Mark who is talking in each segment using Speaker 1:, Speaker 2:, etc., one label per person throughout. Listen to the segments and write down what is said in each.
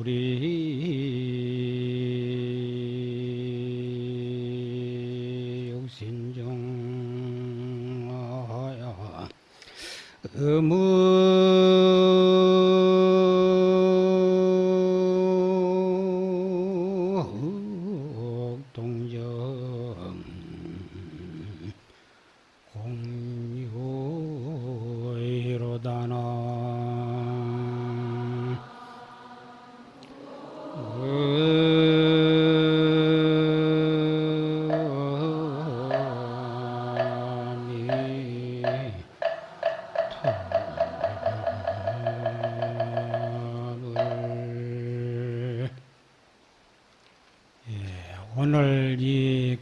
Speaker 1: 우리 욕신중하야 음동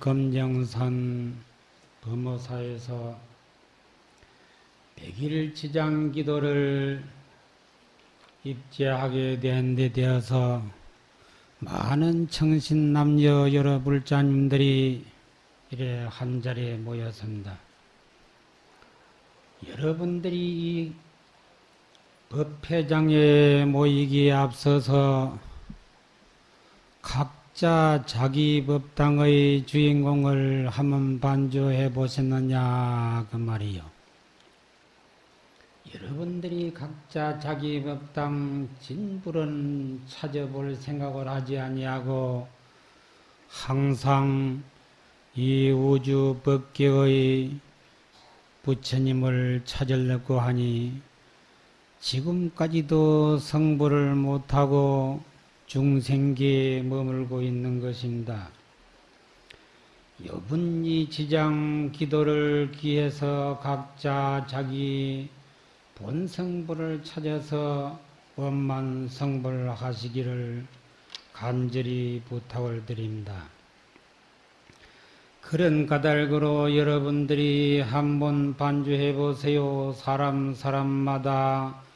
Speaker 1: 이 검정산 범어사에서 백일 지장 기도를 입제하게 된 데 되어서 많은 청신 남녀 여러 불자님들이 이래 한 자리에 모였습니다. 여러분들이 이 법회장에 모이기에 앞서서 각자 자기 법당의 주인공을 한번 반주해 보셨느냐 그 말이요. 여러분들이 각자 자기 법당 진불은 찾아볼 생각을 하지 아니하고 항상 이 우주 법계의 부처님을 찾으려고 하니 지금까지도 성불을 못하고 중생계에 머물고 있는 것입니다. 여분 이 지장 기도를 기해서 각자 자기 본성불을 찾아서 원만 성불하시기를 간절히 부탁을 드립니다. 그런 까닭으로 여러분들이 한번 반주해 보세요. 사람 사람마다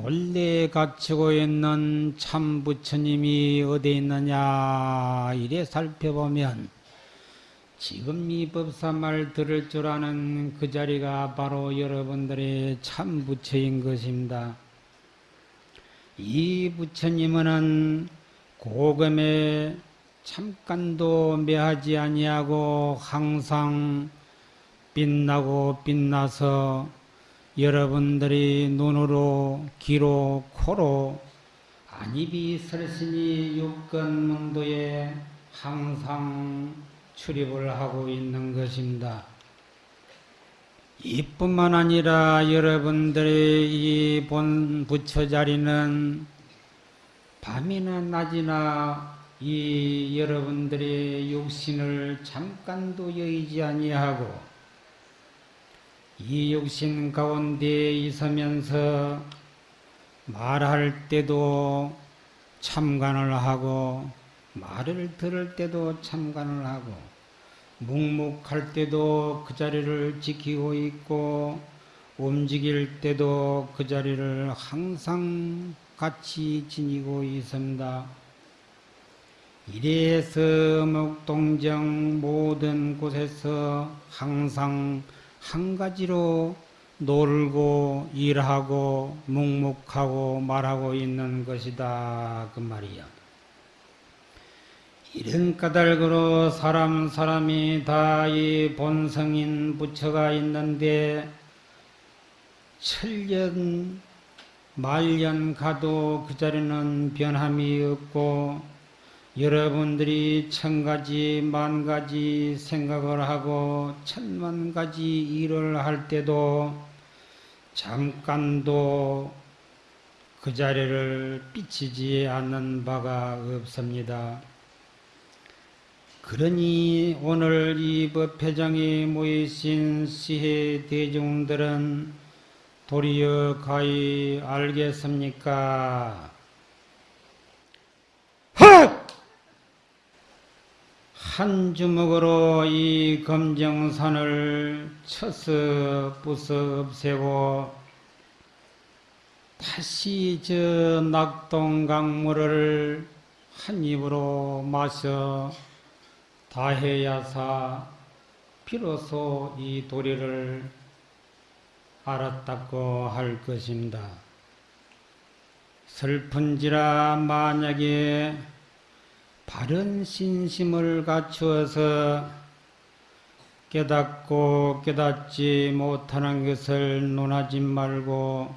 Speaker 1: 본래 갖추고 있는 참 부처님이 어디 있느냐 이래 살펴보면 지금 이 법사말 들을 줄 아는 그 자리가 바로 여러분들의 참 부처인 것입니다. 이 부처님은 고금에 잠깐도 매하지 아니하고 항상 빛나고 빛나서 여러분들이 눈으로 귀로 코로 안입이 설신이 육根문도에 항상 출입을 하고 있는 것입니다. 이뿐만 아니라 여러분들의 이 본 부처 자리는 밤이나 낮이나 이 여러분들의 육신을 잠깐도 여의지 아니하고 이 육신 가운데 있으면서 말할 때도 참관을 하고 말을 들을 때도 참관을 하고 묵묵할 때도 그 자리를 지키고 있고 움직일 때도 그 자리를 항상 같이 지니고 있습니다. 이래서 목동정 모든 곳에서 항상 한 가지로 놀고 일하고 묵묵하고 말하고 있는 것이다 그 말이야. 이런 까닭으로 사람 사람이 다 이 본성인 부처가 있는데 천년 말년 가도 그 자리는 변함이 없고 여러분들이 천 가지, 만 가지 생각을 하고 천만 가지 일을 할 때도 잠깐도 그 자리를 삐치지 않는 바가 없습니다. 그러니 오늘 이 법회장에 모이신 시해 대중들은 도리어 가히 알겠습니까? 한 주먹으로 이 검정산을 쳐서 없애고 다시 저 낙동 강물을 한 입으로 마셔 다해야사 비로소 이 도리를 알았다고 할 것입니다. 슬픈지라 만약에 바른 신심을 갖추어서 깨닫고 깨닫지 못하는 것을 논하지 말고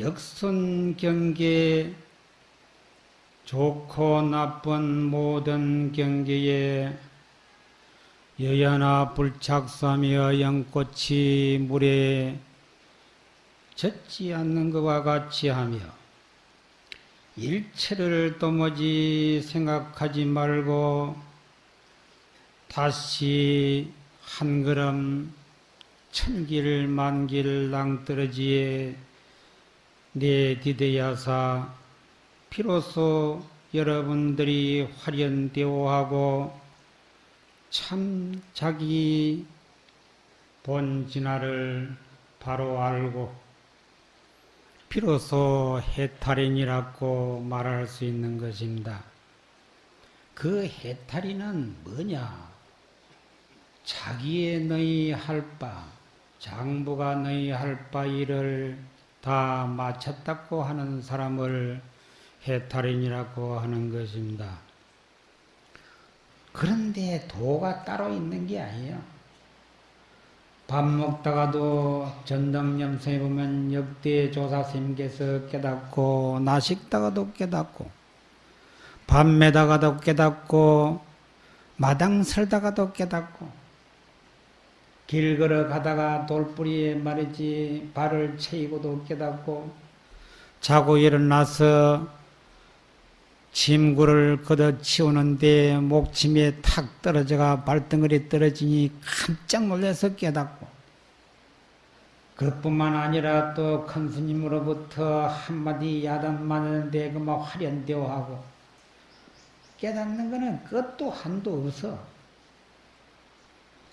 Speaker 1: 역선 경계 좋고 나쁜 모든 경계에 여야나 불착사며 연꽃이 물에 젖지 않는 것과 같이 하며 일체를 도무지 생각하지 말고 다시 한 걸음 천길 만길 낭떠러지에 내디뎌야사 비로소 여러분들이 화련되어하고 참 자기 본 진화를 바로 알고 비로소 해탈인이라고 말할 수 있는 것입니다. 그 해탈인은 뭐냐? 자기의 너희 할 바, 장부가 너희 할 바 일을 다 마쳤다고 하는 사람을 해탈인이라고 하는 것입니다. 그런데 도가 따로 있는 게 아니에요. 밥 먹다가도 전덕념성에 보면 역대 조사스님께서 깨닫고 나식다가도 깨닫고 밥 매다가도 깨닫고 마당 설다가도 깨닫고 길 걸어가다가 돌뿌리에 말이지 발을 채이고도 깨닫고 자고 일어나서 침구를 걷어 치우는데 목침에 탁 떨어져가 발등걸이 떨어지니 깜짝 놀라서 깨닫고 그뿐만 아니라 또 큰 스님으로부터 한마디 야단 맞는데 그만 화련되어 하고 깨닫는 거는 그것도 한도 없어.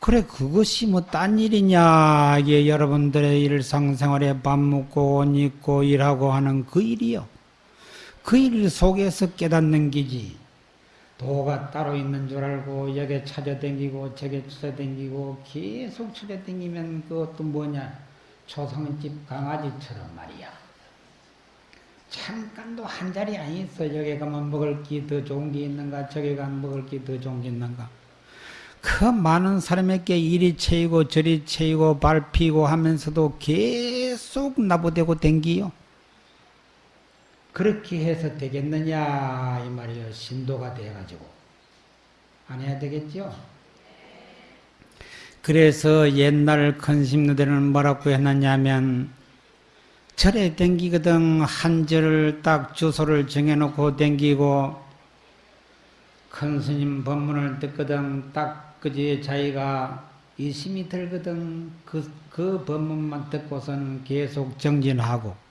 Speaker 1: 그래 그것이 뭐 딴 일이냐 이게 여러분들의 일상생활에 밥 먹고 옷 입고 일하고 하는 그 일이요. 그 일 속에서 깨닫는 기지. 도가 따로 있는 줄 알고 여기 찾아댕기고 저기 찾아댕기고 계속 찾아댕기면 그것도 뭐냐 초상집 강아지처럼 말이야. 잠깐도 한 자리 안 있어. 여기 가면 먹을 게 더 좋은 게 있는가 저기 가면 먹을 게 더 좋은 게 있는가. 그 많은 사람에게 이리 채이고 저리 채이고 밟히고 하면서도 계속 나부대고 댕기요. 그렇게 해서 되겠느냐 이 말이요. 신도가 돼가지고. 안 해야 되겠죠. 그래서 옛날 큰 심노들은 뭐라고 했느냐면 절에 댕기거든. 한 절을 딱 주소를 정해놓고 댕기고 큰 스님 법문을 듣거든. 딱 그제 자기가 이심이 들거든. 그, 그 법문만 듣고서는 계속 정진하고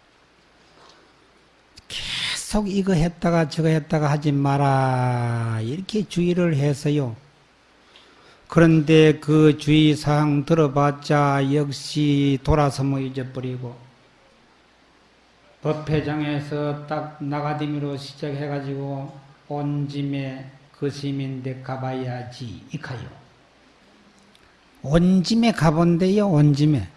Speaker 1: 계속 이거 했다가 저거 했다가 하지 마라 이렇게 주의를 해서요. 그런데 그 주의사항 들어봤자 역시 돌아서 뭐 잊어버리고 법회장에서 딱 나가디미로 시작해가지고 온 짐에 그 시민대 가봐야지 이카요. 온 짐에 가본대요 온 짐에.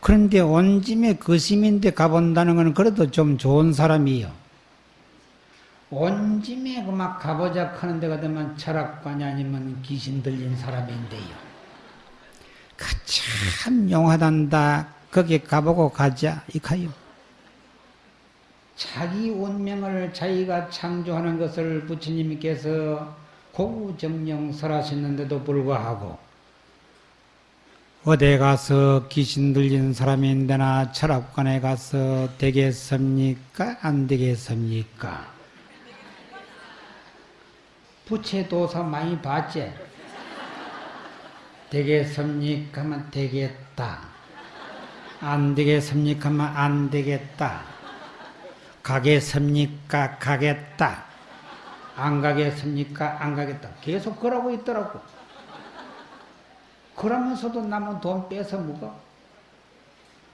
Speaker 1: 그런데 온 짐에 그 시민대 가본다는 것은 그래도 좀 좋은 사람이요. 온 짐에 그막 가보자 하는 데가 되면 철학관이 아니면 귀신 들린 사람인데요. 그참 용하단다. 거기 가보고 가자. 이카요. 자기 운명을 자기가 창조하는 것을 부처님께서 고구정령 설하셨는데도 불구하고 어디 가서 귀신 들린 사람인데나 철학관에 가서 되겠습니까? 안 되겠습니까? 부채 도사 많이 봤지? 되겠습니까? 하면 되겠다. 안 되겠습니까? 하면 안 되겠다. 가겠습니까? 가겠다. 안 가겠습니까? 안 가겠다. 계속 그러고 있더라고. 그러면서도 남은 돈 뺏어 먹어.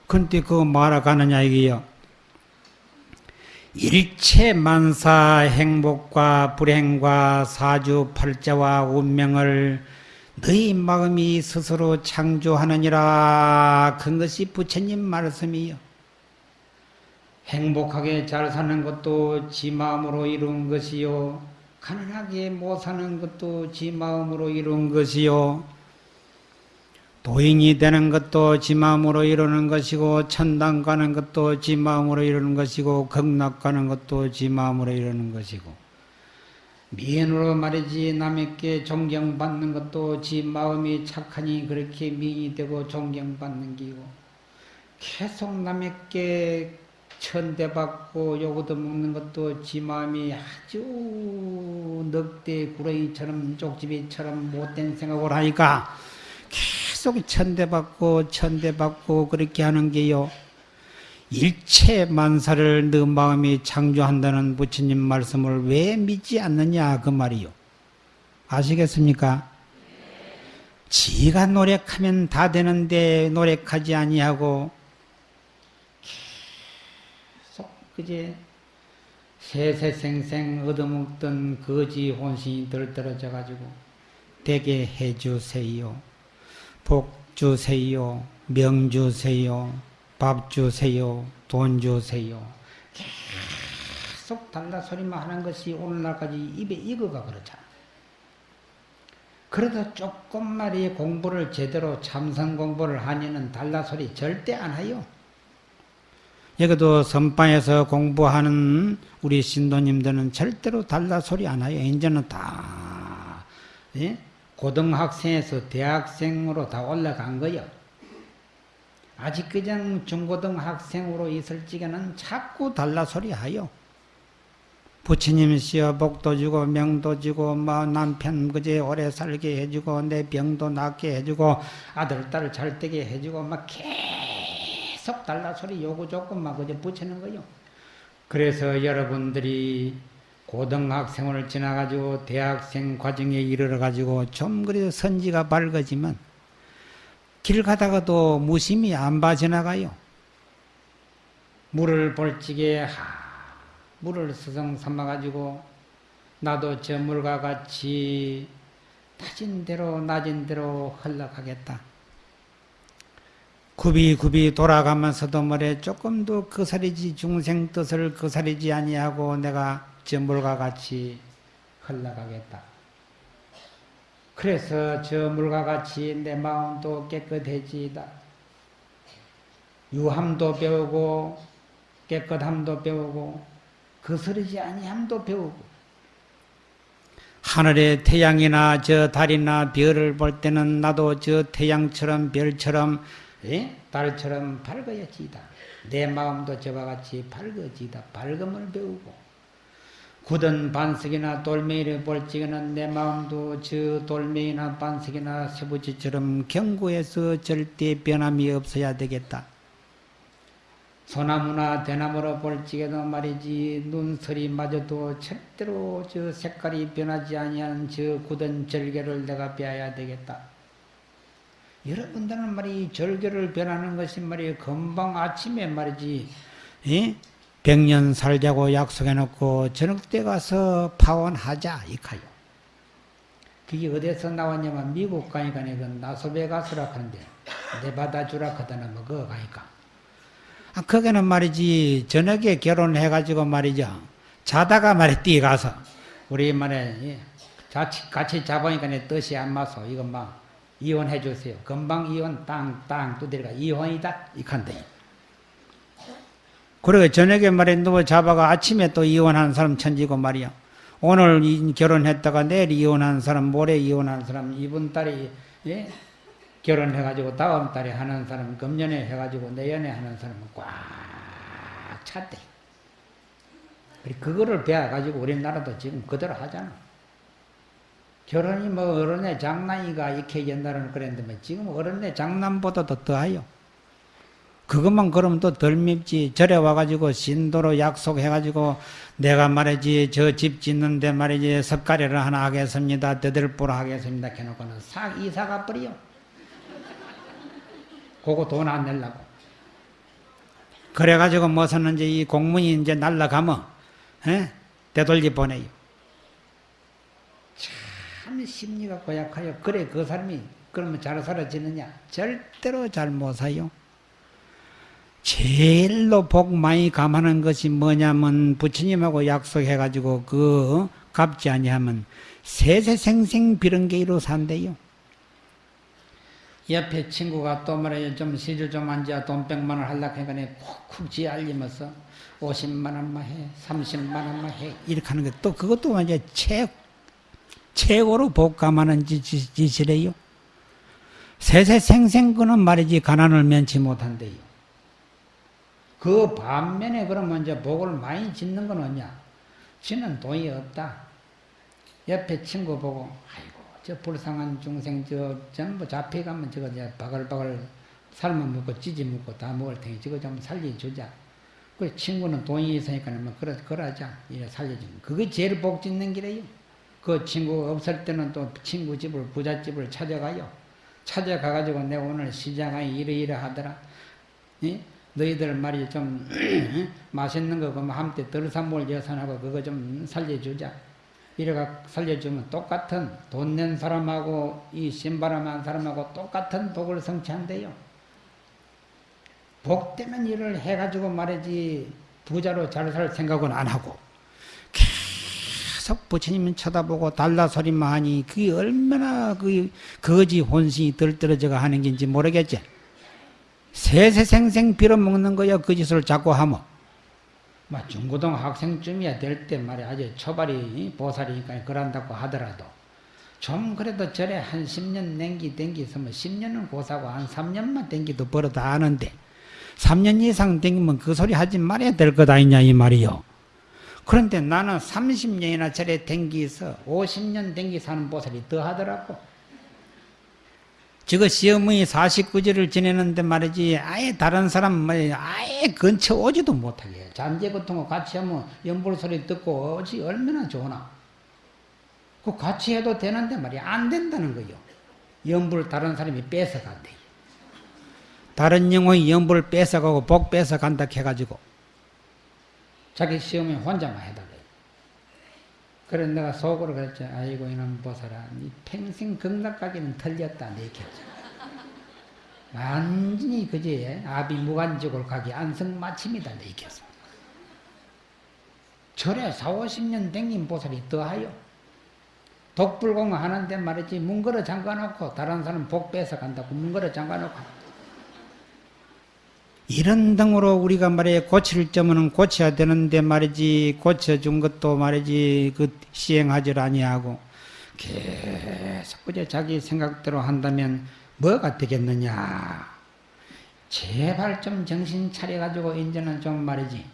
Speaker 1: 근데 그거 뭐하러 가느냐 이게요. 일체 만사 행복과 불행과 사주 팔자와 운명을 너희 마음이 스스로 창조하느니라 그것이 부처님 말씀이요. 행복하게 잘 사는 것도 지 마음으로 이룬 것이요. 가난하게 못 사는 것도 지 마음으로 이룬 것이요. 도인이 되는 것도 지 마음으로 이루는 것이고 천당 가는 것도 지 마음으로 이루는 것이고 극락 가는 것도 지 마음으로 이루는 것이고 미인으로 말이지 남에게 존경받는 것도 지 마음이 착하니 그렇게 미인이 되고 존경받는 기고 계속 남에게 천대받고 요거도 먹는 것도 지 마음이 아주 늑대 구렁이처럼 쪽집이처럼 못된 생각을 하니까 계속 천대받고 천대받고 그렇게 하는 게요. 일체 만사를 너 마음이 창조한다는 부처님 말씀을 왜 믿지 않느냐 그 말이요. 아시겠습니까? 지가 노력하면 다 되는데 노력하지 아니하고 계속 그제 세세생생 얻어먹던 거지 혼신이 들떨어져 가지고 되게 해주세요. 복 주세요. 명 주세요. 밥 주세요. 돈 주세요. 계속 달라 소리만 하는 것이 오늘날까지 입에 익어가 그렇잖아. 그래도 조금 말이 공부를 제대로 참선 공부를 하니는 달라 소리 절대 안 해요. 여기도 선방에서 공부하는 우리 신도님들은 절대로 달라 소리 안 해요. 이제는 다 예? 고등학생에서 대학생으로 다 올라간 거요. 아직 그냥 중고등학생으로 있을 적에는 자꾸 달라 소리 하요. 부처님 시어 복도 주고 명도 주고 뭐 남편 그제 오래 살게 해주고 내 병도 낫게 해주고 아들 딸 잘 되게 해주고 막 계속 달라 소리 요구 조금 막 그저 붙이는 거요. 그래서 여러분들이 고등학생을 지나가지고 대학생 과정에 이르러 가지고 좀 그래도 선지가 밝아지면 길 가다가도 무심히 안 봐 지나가요. 물을 볼지게 하, 물을 스성 삼아 가지고 나도 저 물과 같이 낮은 대로 낮은 대로 흘러가겠다. 굽이굽이 돌아가면서도 뭐래 조금도 그사리지 중생 뜻을 그사리지 아니하고 내가 저 물과 같이 흘러가겠다. 그래서 저 물과 같이 내 마음도 깨끗해지다. 유함도 배우고 깨끗함도 배우고 거스르지 아니함도 배우고 하늘의 태양이나 저 달이나 별을 볼 때는 나도 저 태양처럼 별처럼 예? 달처럼 밝아야지다. 내 마음도 저와 같이 밝아지다. 밝음을 배우고 굳은 반석이나 돌멩이를 볼 적에는 내 마음도 저 돌멩이나 반석이나 세부지처럼 견고해서 절대 변함이 없어야 되겠다. 소나무나 대나무로 볼 적에도 말이지 눈설이 맞아도 절대로 저 색깔이 변하지 아니하는 저 굳은 절개를 내가 빼야 되겠다. 여러분들은 말이 절개를 변하는 것이 말이 금방 아침에 말이지, 예? 백년 살자고 약속해놓고 저녁 때 가서 파원하자 이카요. 그게 어디서 나왔냐면 미국 가니까 그 나소베 가스라 하는데 내받아 주라 하더나 뭐 그거 가니까. 아, 거기는 말이지 저녁에 결혼해가지고 말이죠. 자다가 말이 뛰어가서 우리 말에 같이, 같이 자보니까 내 뜻이 안 맞서 이거 막 이혼해 주세요. 금방 이혼 땅땅 두드려가 이혼이다 이칸데. 그리고 저녁에 말에 누워 잡아가 아침에 또 이혼한 사람 천지고 말이야. 오늘 결혼했다가 내일 이혼한 사람, 모레 이혼한 사람, 이번 달에 예? 결혼해가지고 다음 달에 하는 사람, 금년에 해가지고 내년에 하는 사람은 꽉 찼대. 그거를 배워가지고 우리나라도 지금 그대로 하잖아. 결혼이 뭐 어른의 장난이가 이렇게 옛날에는 그랬는데 지금 어른의 장난보다도 더하요. 그것만 그러면 또 덜 밉지. 절에 와가지고 신도로 약속해가지고 내가 말이지 저 집 짓는데 말이지 섭가리를 하나 하겠습니다. 대들보라 하겠습니다. 해놓고는 싹 이사가 버려. 그거 돈 안 내려고. 그래가지고 뭐 샀는지 이 공문이 이제 날라가면 에? 되돌리 보내요. 참 심리가 고약하여. 그래 그 사람이 그러면 잘 살아지느냐? 절대로 잘 못 사요. 제일로 복 많이 감하는 것이 뭐냐면 부처님하고 약속해가지고 그 갚지 아니하면 세세생생 비런게이로 산대요. 옆에 친구가 또 말이야 좀 시주 좀 앉아 돈 100만 원 할락 해가니 콕콕 지 알리면서 50만 원만 해 30만 원만 해 이렇게 하는 것또 그것도 완전 최, 최고로 복감하는 짓이래요. 세세생생 그는 말이지 가난을 면치 못한대요. 그 반면에 그러면 이제 복을 많이 짓는 건 뭐냐? 지는 돈이 없다. 옆에 친구 보고, 아이고, 저 불쌍한 중생, 저 전부 잡혀가면 저거 이제 바글바글 삶아 먹고 찌지 먹고 다 먹을 테니 저거 좀 살려주자. 그 친구는 돈이 있으니까 뭐 그러, 그러자. 이래 살려주면. 그게 제일 복 짓는 길이에요. 그 친구 없을 때는 또 친구 집을, 부잣집을 찾아가요. 찾아가가지고 내가 오늘 시장에 이러이러 하더라. 예? 너희들 말이 좀 맛있는 거 그러면 한때 덜산몰 여산하고 그거 좀 살려주자. 이래가 살려주면 똑같은 돈 낸 사람하고 이 신바람한 사람하고 똑같은 복을 성취한대요. 복되면 일을 해가지고 말이지 부자로 잘 살 생각은 안 하고 계속 부처님 쳐다보고 달라 소리만 하니 그게 얼마나 그 거지 혼신이 들떨어져가 하는 건지 모르겠지. 세세생생 빌어먹는 거야 그 짓을 자꾸 하면 막 중고등 학생쯤이야 될 때 말이야 아주 초발이 보살이니까 그런다고 하더라도 좀 그래도 절에 한 10년 냉기 댕기서면 10년은 고사고 한 3년만 댕기도 벌어다 하는데 3년 이상 댕기면 그 소리 하지 말아야 될 것 아니냐 이 말이요. 그런데 나는 30년이나 절에 댕기서 50년 댕기 사는 보살이 더 하더라고. 지금 시어머니 49제를 지내는데 말이지 아예 다른 사람 말이 아예 근처 오지도 못하게. 잠재고통과 같이 하면 연불 소리 듣고 어찌 얼마나 좋으나. 그 같이 해도 되는데 말이 안 된다는 거요 연불 다른 사람이 뺏어간대. 다른 영혼이 연불을 뺏어가고 복 뺏어간다 해가지고 자기 시어머니 혼자만 해달래 그래 내가 속으로 그랬지. 아이고 이놈 보살아. 니 평생 극락가기는 틀렸다. 내 얘기했죠. 완전히 그지 아비 무간적으로 가기 안성마침이다. 내 얘기했어. 절에 4, 50년 댕긴 보살이 더하여. 독불공 하는데 말이지 문 걸어 잠가놓고 다른 사람 복 뺏어 간다고 문 걸어 잠가놓고 이런 등으로 우리가 말이야 고칠 점은 고쳐야 되는데 말이지 고쳐준 것도 말이지 그 시행하지 아니하고 계속 그저 자기 생각대로 한다면 뭐가 되겠느냐. 제발 좀 정신 차려가지고 이제는 좀 말이지.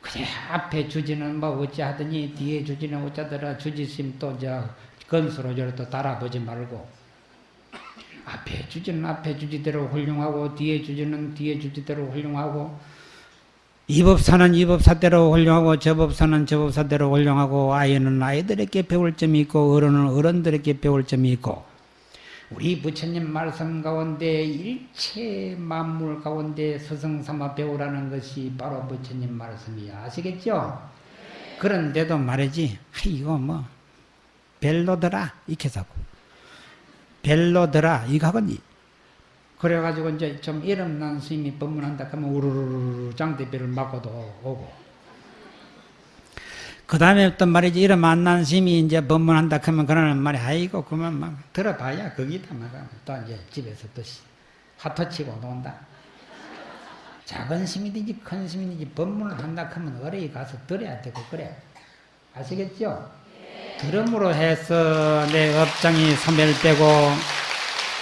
Speaker 1: 그냥 앞에 주지는 뭐 어찌하더니 뒤에 주지는 어쩌더라. 주지심 또 저 건수로 저또 달아보지 말고 앞에 주지는 앞에 주지대로 훌륭하고 뒤에 주지는 뒤에 주지대로 훌륭하고 이 법사는 이 법사대로 훌륭하고 저 법사는 저 법사대로 훌륭하고 아이는 아이들에게 배울 점이 있고 어른은 어른들에게 배울 점이 있고 우리 부처님 말씀 가운데 일체 만물 가운데 스승삼아 배우라는 것이 바로 부처님 말씀이야 아시겠죠? 그런데도 말이지 이거 뭐 별로더라 이렇게 자고 벨로드라 이거하거니 그래가지고 이제 좀 이름 난 스님이 법문한다 하면 우르르르 장대비를 맞고도 오고 그 다음에 어떤 말이지 이름 안 난 스님이 이제 법문한다 하면 그러는 말이 아이고 그만 막 들어봐야 거기다 막또 이제 집에서 또 화토치고 논다 작은 스님이든지 큰 스님이든지 법문을 한다 하면 어뢰에 가서 들어야 되고 그래. 아시겠죠? 들음으로 해서 내 업장이 소멸되고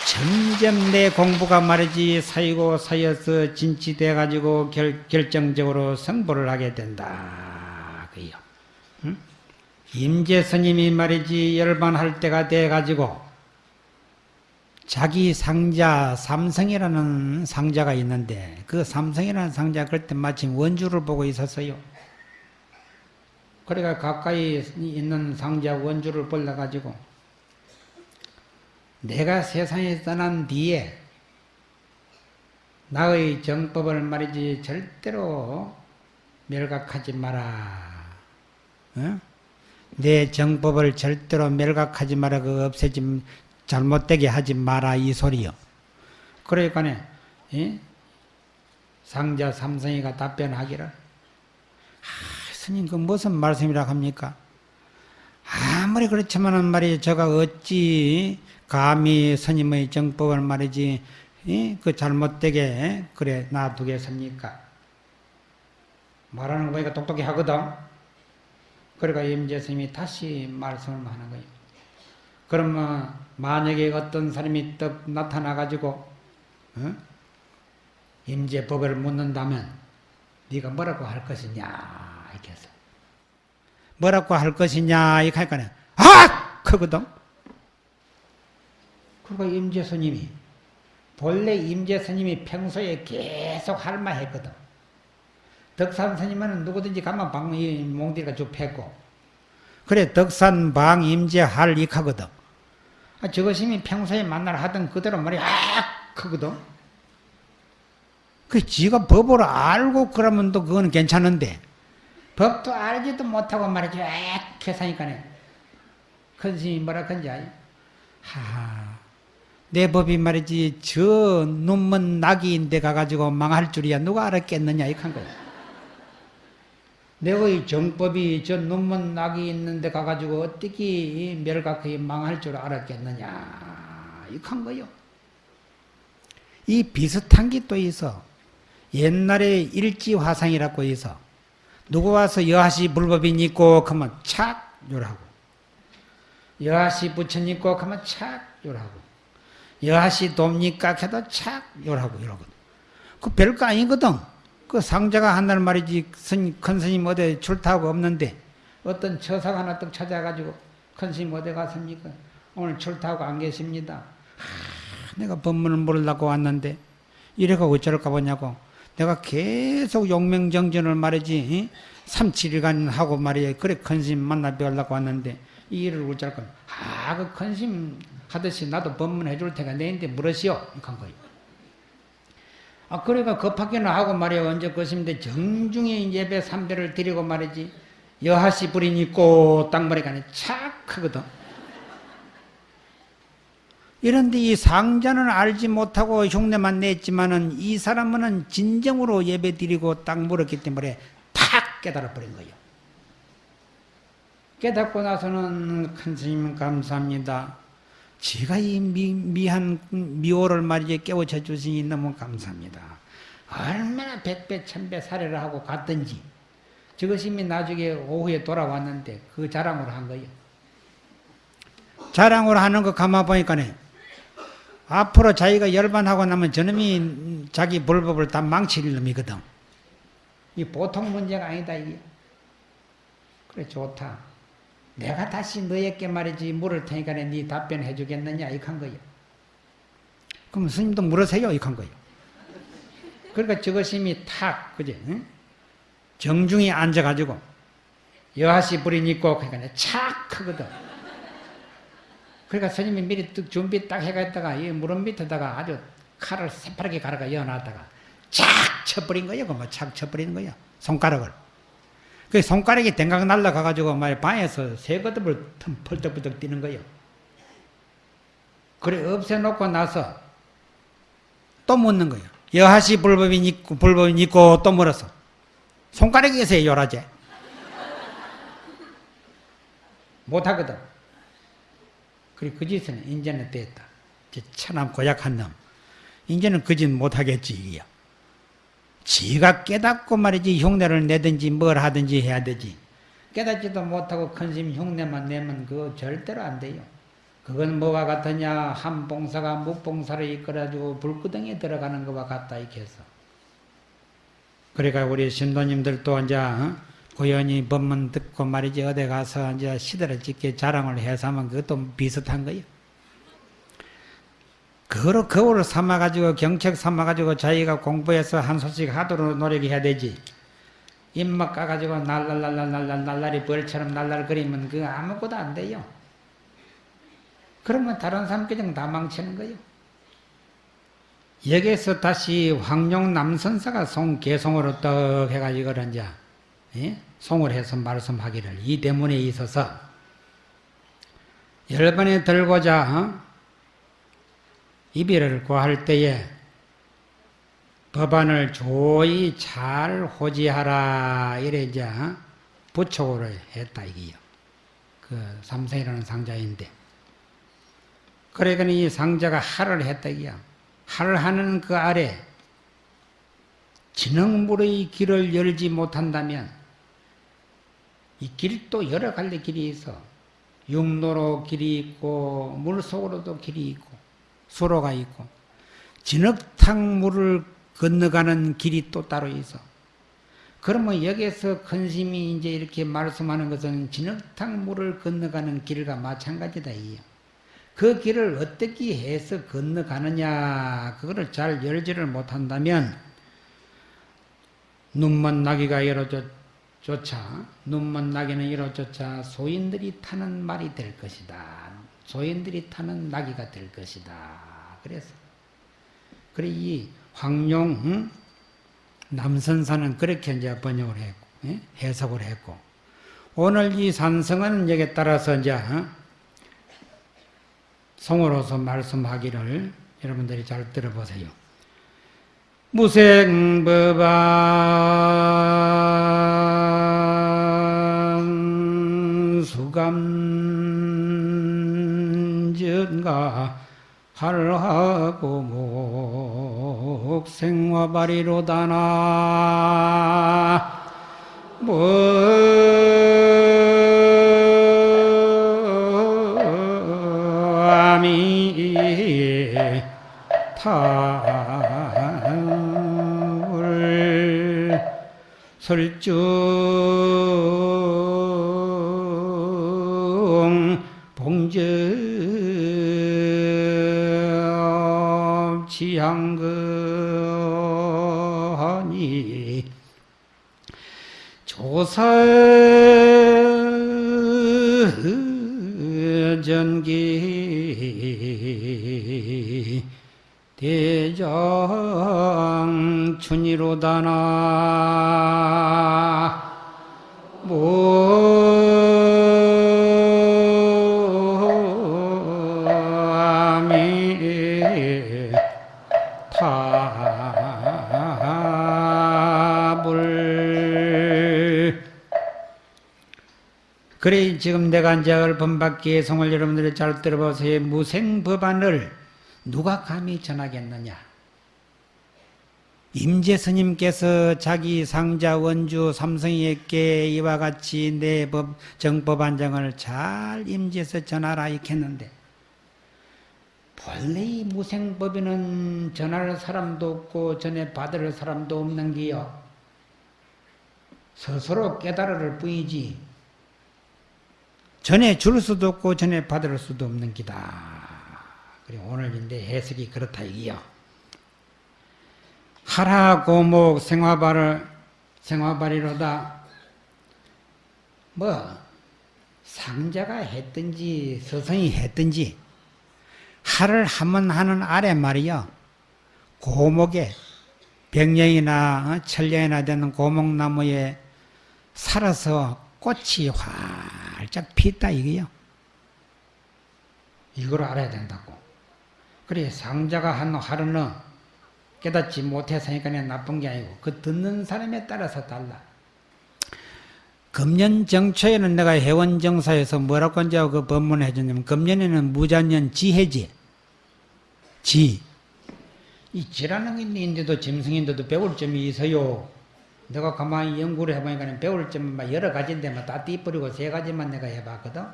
Speaker 1: 점점 내 공부가 말이지 사이고 사여서 진치돼 가지고 결, 결정적으로 성불을 하게 된다. 그요. 응? 임재 스님이 말이지 열반할 때가 돼 가지고 자기 상자 삼성이라는 상자가 있는데 그 삼성이라는 상자 그때 마침 원주를 보고 있었어요. 그래가 가까이 있는 상자 원주를 벌려 가지고 내가 세상에 떠난 뒤에 나의 정법을 말이지 절대로 멸각하지 마라. 어? 내 정법을 절대로 멸각하지 마라. 그 없애지 잘못되게 하지 마라 이 소리요. 그러니까 예? 상자 삼성이가 답변하기를 아, 스님 그 무슨 말씀이라 합니까? 아무리 그렇지만은 말이 제가 어찌 감히 스님의 정법을 말이지 예? 그 잘못되게 그래 놔두겠습니까? 말하는 거 보니까 똑똑히 하거든. 그러니까 임재 스님이 다시 말씀을 하는 거예요. 그러면 만약에 어떤 사람이 떡 나타나 가지고 어? 임재법을 묻는다면 네가 뭐라고 할 것이냐 뭐라고 할 것이냐 이렇게 하니까 아! 크거든. 그리고 임재 스님이 본래 임재 스님이 평소에 계속 할만했거든. 덕산 스님은 누구든지 가만 방, 몽디가 쭉 팼고. 그래 덕산 방 임재 할 익하거든. 아, 저것이 평소에 만날 하던 그대로 말이 아 크거든. 그 지가 법을 알고 그러면 또 그건 괜찮은데 법도 알지도 못하고 말이지 아 계산이니까네. 큰 스님이 뭐라 큰지 아니? 하하. 내 법이 말이지 저 눈먼 낙이인데 가가지고 망할 줄이야 누가 알았겠느냐 이한 거야. 내의 정법이 저 눈먼 낙이 있는데 가가지고 어떻게 멸각하게 망할 줄 알았겠느냐 이한 거요. 이 비슷한 게 또 있어. 옛날에 일지화상이라고 있어. 누구 와서 여하시 불법이 있고 그러면 착 요라고. 여하시 부처님 있고 그러면 착 요라고. 여하시 돕니까 해도 착 요라고 이러거든. 그 별거 아니거든. 그 상자가 한날 말이지 큰 스님 어디 출타하고 없는데 어떤 처사가 하나 떡 찾아가지고 큰 스님 어디 갔습니까? 오늘 출타하고 안 계십니다. 하, 내가 법문을 모르려고 왔는데 이래가 어쩔까 보냐고 내가 계속 용맹정전을 말이지 3, 7일간 하고 말이야 그래 큰 스님 만나 뵈려고 왔는데 이 일을 어쩔까 아그 큰 스님 하듯이 나도 법문 해 줄 테가 내인데 물으시오 이한 거예요. 아, 그러니까 급하게는 하고 말이야. 언제 것인데 정중히 예배 삼배를 드리고 말이지. 여하시 불이 있고 딱 머리가 착하거든. 이런데 이 상자는 알지 못하고 흉내만 냈지만은 이 사람은 진정으로 예배 드리고 딱 물었기 때문에 탁 깨달아 버린 거예요. 깨닫고 나서는 큰 스님 감사합니다. 제가 이 미, 미한 미호를 말이지 깨우쳐 주시니 너무 감사합니다. 얼마나 백배 천배 사례를 하고 갔던지 저것이 나중에 오후에 돌아왔는데 그 자랑으로 한 거예요. 자랑으로 하는 거 가만 보니까네 앞으로 자기가 열반하고 나면 저놈이 자기 불법을 다 망칠 놈이거든. 이 보통 문제가 아니다 이게. 그래 좋다. 내가 다시 너에게 말이지 물을 테니까 네 답변해 주겠느냐 이한 거예요. 그럼 스님도 물으세요 이한 거예요. 그러니까 저것이 탁 그지 응? 정중히 앉아가지고 여하시 불이 있고 그러니까 착 크거든. 그러니까 스님이 미리 준비 딱 해갔다가 이 무릎 밑에다가 아주 칼을 새파랗게 갈아가 여놨다가 착 쳐버린 거예요. 그뭐착 쳐버리는 거예요. 손가락을. 그 손가락이 댕강 날라가가지고 말 방에서 새거듭을 펄떡펄떡 뛰는 거예요. 그래 없애놓고 나서 또 묻는 거예요. 여하시 불법이 있고 불법이 있고 또 물어서 손가락에서 요라제 못하거든. 그래 그 짓은 이제는 됐다. 천암 고약한 놈. 이제는 그 짓 못하겠지 이게요. 지가 깨닫고 말이지 흉내를 내든지 뭘 하든지 해야 되지. 깨닫지도 못하고 큰심 흉내만 내면 그거 절대로 안 돼요. 그건 뭐가 같으냐 한 봉사가 무봉사를 이끌어가지고 불구덩이에 들어가는 것과 같다 이렇게 해서 그러니까 우리 신도님들도 이제 어? 고연히 법문 듣고 말이지 어디 가서 이제 시대를 짓게 자랑을 해서 하면 그것도 비슷한 거예요. 그거로 거울을 삼아가지고 경책 삼아가지고 자기가 공부해서 한 소식 하도록 노력해야 되지. 입막 까가지고 날랄랄랄랄 날라리 벌처럼 날랄거리면 그거 아무것도 안 돼요. 그러면 다른 그냥 다 망치는 거예요. 여기에서 다시 황룡 남선사가 송 개송으로 떡 해가지고 이제 예? 송을 해서 말씀하기를 이 대문에 있어서 열번에 들고자 어? 이별을 구할 때에 법안을 조이 잘 호지하라 이래 이제 어? 부촉으로 했다 이게요. 그 삼성이라는 상자인데 그러니까 이 상자가 할을 했다 이게야. 할을 하는 그 아래 진흙물의 길을 열지 못한다면 이 길도 여러 갈래 길이 있어. 육로로 길이 있고 물속으로도 길이 있고 수로가 있고 진흙탕 물을 건너가는 길이 또 따로 있어. 그러면 여기에서 큰심이 이제 이렇게 말씀하는 것은 진흙탕 물을 건너가는 길과 마찬가지다. 그 길을 어떻게 해서 건너가느냐 그거를 잘 열지를 못한다면 눈먼 나귀가 이로 조차 눈먼 나귀는 이로조차 소인들이 타는 말이 될 것이다. 소인들이 타는 나귀가 될 것이다. 그래서 그래 이 황룡 응? 남선사는 그렇게 이제 번역을 했고 예? 해석을 했고 오늘 이 산성은 여기에 따라서 이제 어? 성으로서 말씀하기를 여러분들이 잘 들어보세요. 무생법안 수감전가 할하고 목생화발이로다나 아미 타울 설중 조사 전기 대장 춘이로다나 모 그래 지금 내가 이제 얼번받기의 성을 여러분들이 잘 들어보세요. 무생법안을 누가 감히 전하겠느냐? 임재 스님께서 자기 상자 원주 삼성이에게 이와 같이 내 법, 정법안정을 잘 임재해서 전하라 이랬는데 본래 이 무생법에는 전할 사람도 없고 전에 받을 사람도 없는 게요. 스스로 깨달을 뿐이지 전에 줄 수도 없고 전에 받을 수도 없는 기다. 그리고 오늘 인데 해석이 그렇다 이기요. 하라 고목 생화발을 생화발이로다. 뭐 상자가 했든지 서성이 했든지 하를 하면 하는 아래 말이요. 고목에 백령이나 천령이나 되는 고목나무에 살아서 꽃이 활짝 피었다 이거요. 이걸 알아야 된다고. 그래 상자가 한 하루는 깨닫지 못해서니까 나쁜 게 아니고 그 듣는 사람에 따라서 달라. 금년 정초에는 내가 회원정사에서 뭐라고 이제 그 법문을 해줬냐면 금년에는 무자년 지해지. 지. 이 지라능인데도 짐승인데도 배울 점이 있어요. 내가 가만히 연구를 해보니까 배울 막 여러 가지인데 막다 띠뿌리고 세 가지만 내가 해봤거든.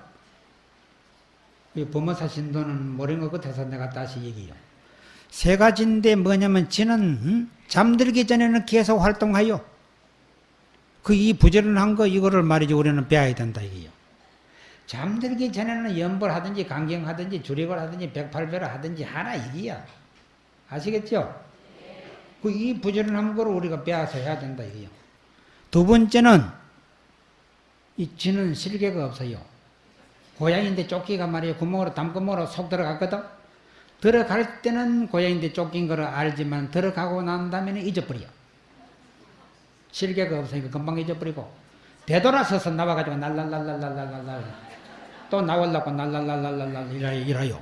Speaker 1: 이 범어사 신도는 모르는 것 같아서 내가 다시 얘기해요. 세 가지인데 뭐냐면 지는 음? 잠들기 전에는 계속 활동하여 그 이 부지런한 거 이거를 말이지 우리는 배워야 된다 이게요. 잠들기 전에는 연벌 하든지 강경하든지 주력을 하든지 백팔배를 하든지 하나 이기야. 아시겠죠? 그이 부지런한 거를 우리가 배워서 해야 된다 이게요. 두 번째는 이 쥐는 실개가 없어요. 고양인데 쫓기가 말이에요. 구멍으로 담구멍으로 속 들어갔거든. 들어갈 때는 고양인데 쫓긴 거를 알지만 들어가고 난 다음에는 잊어버려. 실개가 없으니까 금방 잊어버리고 되돌아서서 나와가지고 날랄랄랄랄랄랄 또 나오려고 날랄랄랄랄 이라요.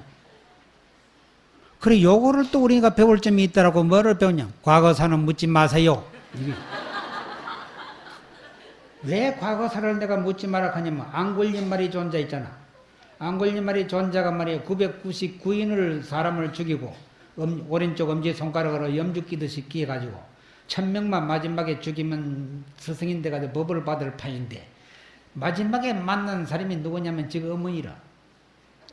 Speaker 1: 그래 요거를 또 우리가 배울 점이 있더라고 뭐를 배우냐 과거사는 묻지 마세요. 왜 과거사를 내가 묻지 마라 하냐면 안 걸린 말이 존재 있잖아. 안 걸린 말이 존재가 말이야 999인을 사람을 죽이고 음, 오른쪽 엄지 손가락으로 염주 끼듯이 끼어가지고 천 명만 마지막에 죽이면 스승인데가 법을 받을 판인데 마지막에 만난 사람이 누구냐면 지금 어머니라.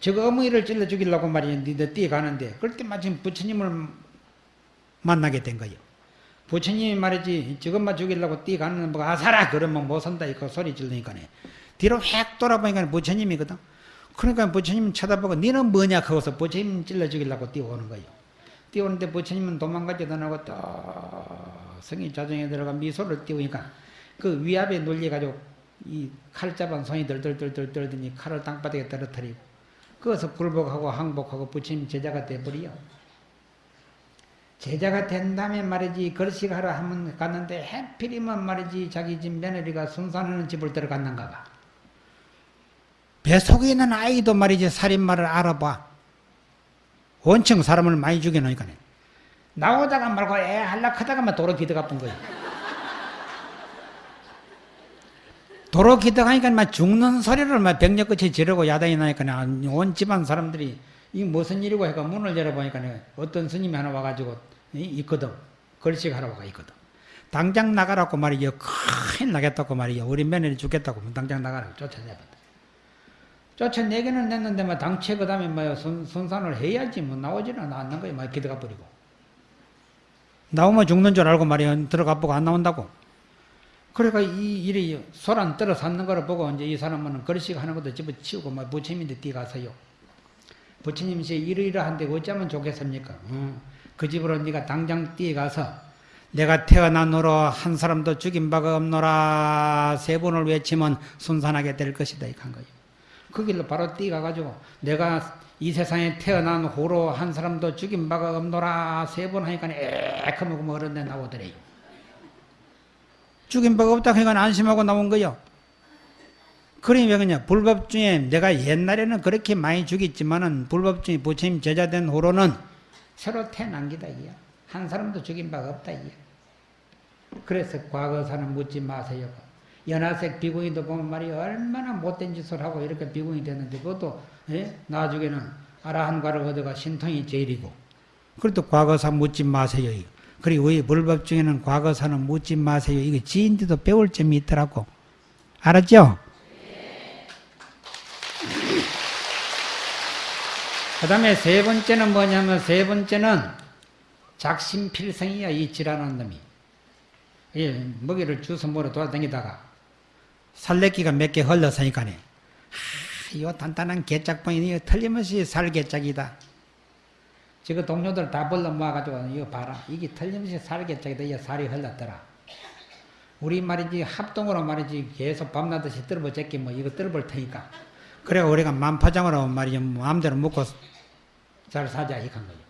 Speaker 1: 저 어머니를 찔러 죽이려고 말이야 니들 뛰어가는데 그럴 때 마침 부처님을 만나게 된 거예요. 부처님이 말이지 저것만 죽이려고 뛰어가는 뭐 아사라 그러면 못 산다 이거 소리 질르니까네 뒤로 획 돌아보니까 부처님이거든. 그러니까 부처님 쳐다보고 너는 뭐냐 그거서 부처님 찔러 죽이려고 뛰어오는 거예요. 뛰어오는데 부처님은 도망가지도 않고 또 성이 자정에 들어가 미소를 띄우니까 그 위압에 눌려가지고 이 칼 잡은 손이 덜덜덜덜 떨더니 칼을 땅바닥에 떨어뜨리고 그것서 굴복하고 항복하고 부처님 제자가 돼버려. 제자가 된 다음에 말이지 걸식 하러 하면 갔는데 해필이면 말이지 자기 집 며느리가 순산하는 집을 들어갔는가 봐. 배 속에 있는 아이도 말이지 살인마를 알아봐. 원청 사람을 많이 죽여놓으니까. 나오다가 말고 애 할락하다가만 도로 기대가쁜 거야. 도로 기대가니까 막 죽는 소리를 막 병력끝에 지르고 야단이 나니까 온 집안 사람들이 이 무슨 일이고 해가 문을 열어보니까 어떤 스님이 하나 와가지고 있거든. 걸식하러 와가 있거든. 당장 나가라고 말이요. 큰일 나겠다고 말이요. 우리 며느리 죽겠다고 당장 나가라고 쫓아내거든. 쫓아내기는 냈는데 뭐 당최 그 다음에 뭐 순, 순산을 해야지 뭐 나오지는 않는 거예요. 막 기대가 버리고. 나오면 죽는 줄 알고 말이야. 들어가 보고 안 나온다고. 그러니까 이 일이 소란 떨어 샀는 거를 보고 이제 이 사람은 걸식 하는 것도 집어치우고 막 부처님인데 뛰가서요. 부처님이 이러이러한데 어쩌면 좋겠습니까? 어. 그 집으로 네가 당장 뛰어가서 내가 태어난 후로 한 사람도 죽인 바가 없노라 세 번을 외치면 순산하게 될 것이다 이한 거예요. 그 길로 바로 뛰어가가지고 내가 이 세상에 태어난 후로 한 사람도 죽인 바가 없노라 세 번 하니까 뭐 어른데 나오더래요. 죽인 바가 없다 하니까 안심하고 나온 거요. 그러니 왜 그냐 불법 중에 내가 옛날에는 그렇게 많이 죽였지만은 불법 중에 부처님 제자된 후로는 새로 태어난 기다 이야. 한 사람도 죽인 바가 없다 이야. 그래서 과거사는 묻지 마세요. 연하색 비구이도 보면 말이야 얼마나 못된 짓을 하고 이렇게 비구이 됐는데 그것도 예? 나중에는 아라한과를 얻어가 신통이 제일이고 그래도 과거사 묻지 마세요. 그리고 왜 불법 중에는 과거사는 묻지 마세요. 이거 지인들도 배울 점이 있더라고. 알았죠? 그 다음에 세 번째는 뭐냐면 세 번째는 작심필성이야 이 지랄하는 놈이 예, 먹이를 주서 먹으러 돌아다니다가 살레기가 몇 개 흘러서니까네 아, 이거 단단한 개짝방이 틀림없이 살개짝이다 지금 동료들 다 불러 모아가지고 이거 봐라 이게 틀림없이 살개짝이다 이게 살이 흘렀더라 우리 말이지 합동으로 말이지 계속 떨어버 제끼 뭐 이거 떨어볼 테니까 그래 우리가 만파장으로 말이지 마음대로 먹고 잘 사자 이한 거예요.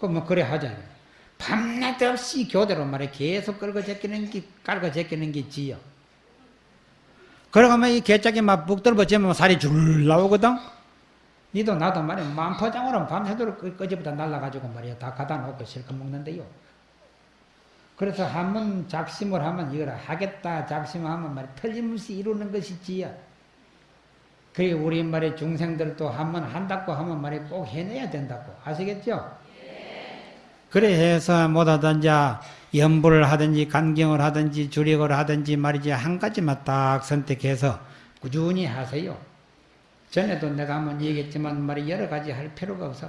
Speaker 1: 그뭐 그래 하자. 밤낮 없이 교대로 말해 계속 끌고 제끼는 게 깔고 제끼는 게 지요. 그러면 이 개짝이 막 북들어지면 살이 줄 나오거든. 니도 나도 말이야 만포장으로 밤새도록 끄지부터 날라가지고 말이야 다 갖다 놓고 실컷 먹는데요. 그래서 한번 작심을 하면 이걸 하겠다 작심하면 말이야 틀림없이 이루는 것이 지야. 그게 우리 말에 중생들도 한번 한다고 하면 말이 꼭 해내야 된다고 아시겠죠? 그래 해서 못하든지 연불을 하든지 간경을 하든지 주력을 하든지 말이지 한 가지만 딱 선택해서 꾸준히 하세요. 전에도 내가 한번 얘기했지만 말이 여러 가지 할 필요가 없어.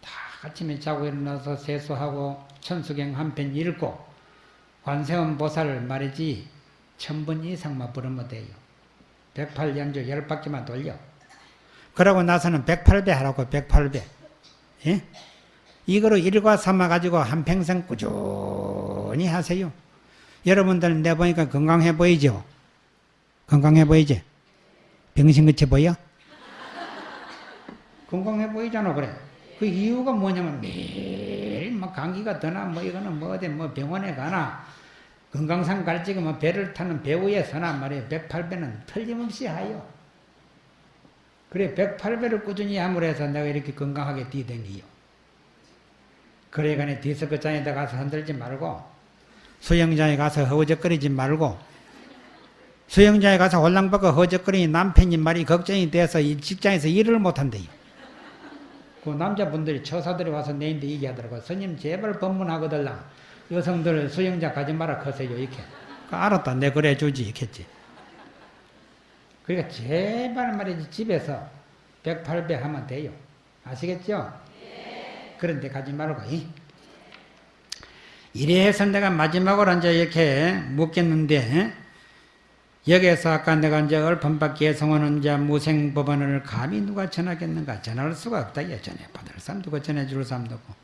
Speaker 1: 다 아침에 자고 일어나서 세수하고 천수경 한 편 읽고 관세음 보살 말이지 천 번 이상만 부르면 돼요. 108연주 열 바퀴만 돌려. 그러고 나서는 108배 하라고 108배. 예? 이거로 일과 삼아 가지고 한 평생 꾸준히 하세요. 여러분들 내 보니까 건강해 보이죠? 건강해 보이지? 병신같이 보여? 건강해 보이잖아 그래. 그 이유가 뭐냐면 매일 뭐 감기가 드나 뭐 이거는 뭐 어디 뭐 병원에 가나 건강상 갈지고 뭐 배를 타는 배우에 서나 말이에요. 108배는 틀림없이 하요. 그래 108배를 꾸준히 함으로 해서 내가 이렇게 건강하게 뛰댕기요. 그래가네 디스크장에다 가서 흔들지 말고 수영장에 가서 허우적거리지 말고 수영장에 가서 홀랑벗고 허우적거리니 남편이 말이 걱정이 돼서 직장에서 일을 못한대요. 그 남자분들이 처사들이 와서 내인데 얘기하더라고. 스님 제발 법문하거들라. 여성들 수영장 가지 마라 커세요 이렇게. 그 알았다. 내 그래 주지 이렇겠지. 그러니까 제발 말이지 집에서 108배 하면 돼요. 아시겠죠? 그런데 가지 말고 이래서 내가 마지막으로 이제 이렇게 묻겠는데 여기에서 아까 내가 이제 얼판밖에 성원은 이제 무생법원을 감히 누가 전하겠는가? 전할 수가 없다 예 전해 받을 사람 누가 전해줄 사람도 없고.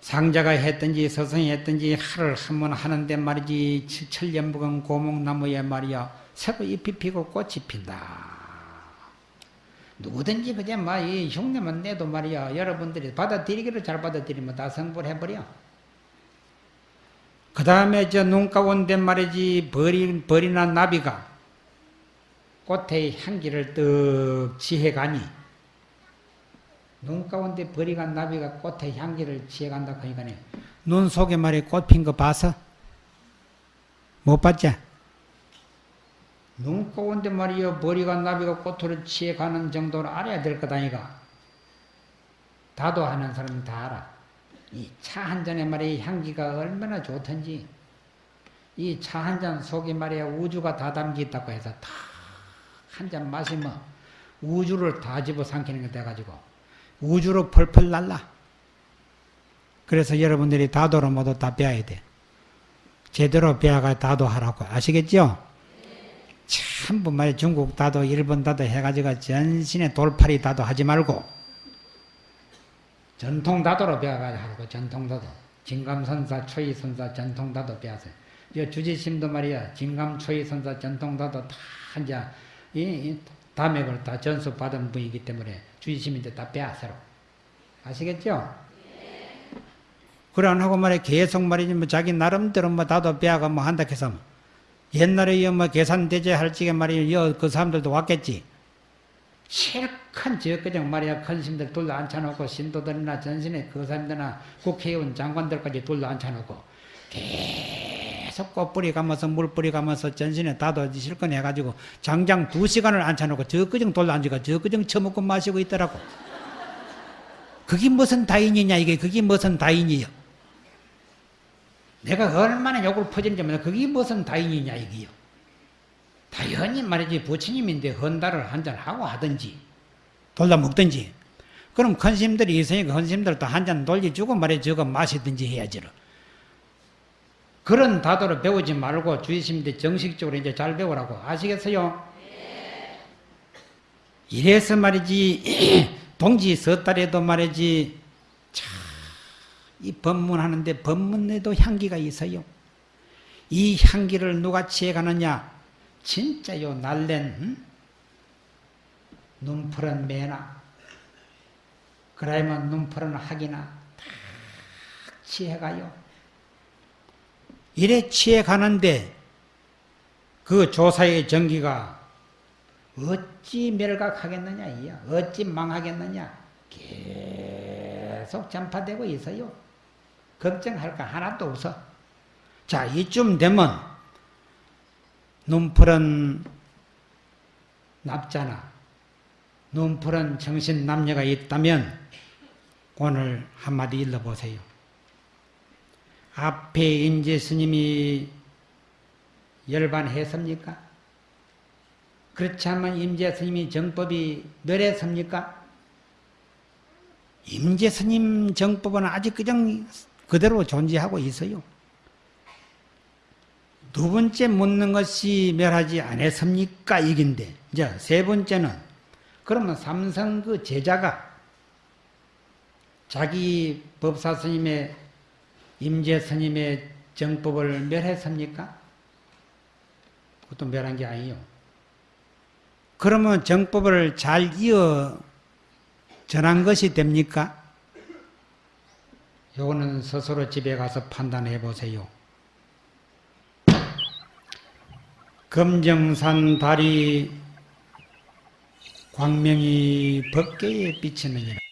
Speaker 1: 상자가 했든지 서성이 했든지 하를 한 번 하는데 말이지 천년무건 고목나무에 말이야 새로 잎이 피고 꽃이 핀다. 누구든지 그냥 막이 흉내만 내도 말이야. 여러분들이 받아들이기를 잘 받아들이면 다 성불해버려 그 다음에 저 눈 가운데 말이지 벌이, 벌이나 나비가 꽃의 향기를 떡 취해가니 눈 가운데 벌이가 나비가 꽃의 향기를 취해간다 그러니까 눈 속에 말이 꽃핀 거 봐서? 못 봤지? 눈 가운데 말이요 머리가 나비가 꽃으로 취해가는 정도를 알아야 될 거다니까 다도 하는 사람은 다 알아 이 차 한 잔에 말이야 향기가 얼마나 좋던지. 이 차 한 잔 속에 말이야 우주가 다 담겨 있다고 해서 다 한 잔 마시면 우주를 다 집어삼키는 게 돼가지고 우주로 펄펄 날라. 그래서 여러분들이 다도를 모두 다 배워야 돼. 제대로 배워가 다도하라고. 아시겠죠? 전부 말 중국 다도 일본 다도 해가지고 전신에 돌팔이 다도 하지 말고 전통 다도로 배워가지고 하고 전통 다도 진감선사 초이선사 전통 다도 배워서 이 주지심도 말이야 진감 초이선사 전통 다도 다 이제 이, 이 담액을 다 전수 받은 분이기 때문에 주지심인데 다 배워서로 아시겠죠? 그래 안 하고 말이야 계속 말이지 뭐 자기 나름대로 뭐 다도 배워가 뭐 한다 해서 뭐. 옛날에 뭐 계산대제 할 적에 말이야 그 사람들도 왔겠지. 실컷 저그냥 말이야 큰 스님들 둘러 앉혀놓고 신도들이나 전신에 그 사람들이나 국회의원 장관들까지 둘러 앉혀놓고 계속 꽃뿌리 가면서 물뿌리 가면서 전신에 다도 실컷 해가지고 장장 두 시간을 앉혀놓고 저그정 둘러 앉아가 저그정 처먹고 마시고 있더라고. 그게 무슨 다인이냐 이게 그게 무슨 다인이요. 내가 얼마나 욕을 퍼지는지 몰라. 그게 무슨 다인이냐, 이게요. 당연히 말이지, 부처님인데 헌다를 한 잔 하고 하든지, 돌다 먹든지. 그럼 큰 스님들이 있으니까 큰 스님들도 한 잔 돌려주고 말이지, 저거 마시든지 해야지. 그런 다도를 배우지 말고 주의스님들 정식적으로 이제 잘 배우라고. 아시겠어요? 이래서 말이지, 동지 서달에도 말이지, 이 법문하는데 법문에도 향기가 있어요. 이 향기를 누가 취해가느냐? 진짜 요 날랜 응? 눈푸른 매나 그러면 눈푸른 학이나 다 취해가요. 이래 취해가는데 그 조사의 전기가 어찌 멸각하겠느냐 이야 어찌 망하겠느냐 계속 전파되고 있어요. 걱정할 거 하나도 없어. 자, 이쯤 되면 눈푸른 납자나 눈푸른 정신 남녀가 있다면 오늘 한마디 일러보세요. 앞에 임재 스님이 열반했습니까? 그렇지 않으면 임재 스님이 정법이 멸했습니까? 임재 스님 정법은 아직 그냥 그대로 존재하고 있어요. 두 번째 묻는 것이 멸하지 않았습니까? 이긴데. 이제 세 번째는 그러면 삼성 그 제자가 자기 법사 스님의 임재 스님의 정법을 멸했습니까? 그것도 멸한 게 아니에요. 그러면 정법을 잘 이어 전한 것이 됩니까? 요거는 스스로 집에 가서 판단해 보세요. 금정산 달이 광명이 법계에 비치느니라.